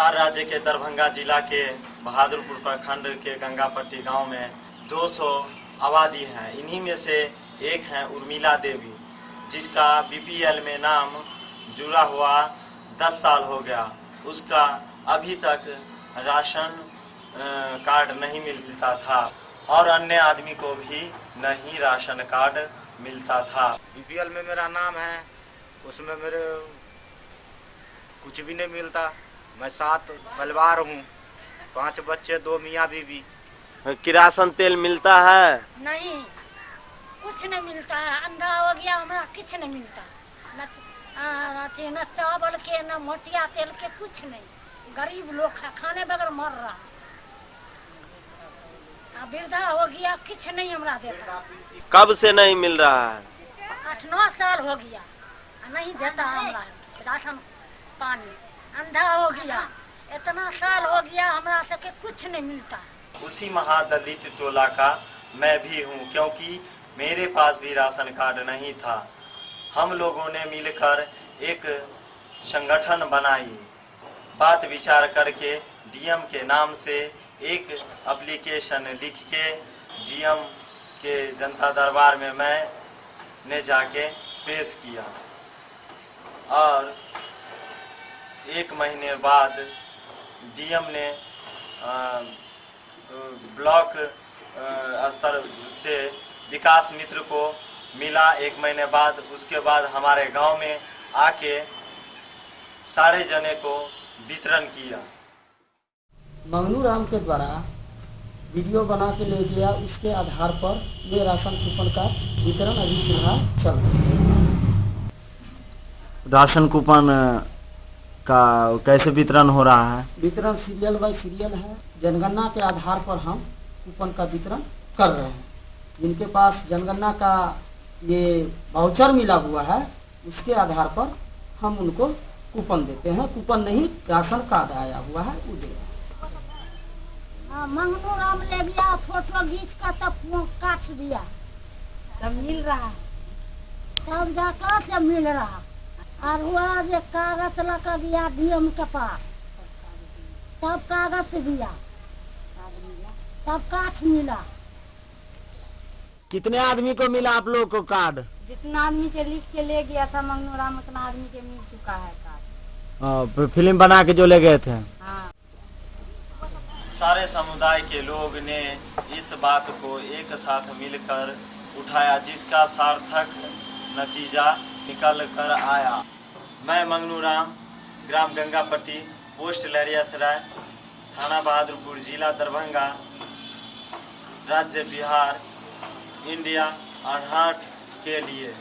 बिहार राज्य के दरभंगा जिला के बहादुरपुर प्रखंड के गंगापट्टी गाँव में 200 आबादी हैं। इन्हीं में से एक हैं उर्मिला देवी, जिसका बीपीएल में नाम जुड़ा हुआ 10 साल हो गया। उसका अभी तक राशन कार्ड नहीं मिलता था और अन्य आदमी को भी नहीं राशन कार्ड मिलता था। बीपीएल में मेरा नाम है, उसमें मेरे कुछ भी नहीं मिलता। मैं सात परिवार हूँ पाँच बच्चे दो मियाँ बीवी। किरासन तेल मिलता है? नहीं कुछ नहीं मिलता है। अंधा हो गया हमरा कुछ नहीं मिलता। न न चावल के न मोटिया तेल के कुछ नहीं। गरीब लोग खाने बगैर मर रहा। वृद्धा हो गया कुछ नहीं हमरा देता। कब से नहीं मिल रहा है? आठ नौ साल हो गया नहीं देता हमरा। राशन पानी। अंधा हो गया। इतना साल हो गया हमरा सबके कुछ नहीं मिलता। उसी महादलित टोला का मैं भी हूँ, क्योंकि मेरे पास भी राशन कार्ड नहीं था। हम लोगों ने मिलकर एक संगठन बनाई। बात विचार करके डीएम के नाम से एक एप्लीकेशन लिख के डीएम के जनता दरबार में मैं ने जाके पेश किया। और एक महीने बाद डीएम ने ब्लॉक स्तर से विकास मित्र को मिला। एक महीने बाद उसके बाद हमारे गाँव में आके सारे जने को वितरण किया। मंगनू राम के द्वारा वीडियो बना के ले गया उसके आधार पर ये राशन कूपन का वितरण अभी फ़िलहाल चल रहा है। राशन कूपन का कैसे वितरण हो रहा है? वितरण सीरियल बाय सीरियल है। जनगणना के आधार पर हम कूपन का वितरण कर रहे हैं। जिनके पास जनगणना का ये वाउचर मिला हुआ है उसके आधार पर हम उनको कूपन देते हैं। कूपन नहीं राशन कार्ड आया हुआ है वो दे रहे हाँ, मंगनू राम ले गया फ़ोटो खींच कर तब काट दिया। तब मिल रहा तब जाकर से मिल रहा और हुआ जो कागज़ लगा दिया डीएम के पास। तब कागज़ दिया। तब काठ मिला। कितने आदमी को मिला आप लोग को कार्ड? जितना आदमी के लिख के ले गया था मंगनू राम उतना आदमी के मिल चुका है कार्ड। हाँ, फ़िल्म बना के जो ले गए थे? हाँ। सारे समुदाय के लोग ने इस बात को एक साथ मिलकर उठाया जिसका सार्थक नतीजा निकल कर आया। मैं मंगनू राम, ग्राम गंगापट्टी पोस्ट लहरियासराय थाना बहादुरपुर, जिला दरभंगा, राज्य बिहार, इंडिया अनहट के लिए।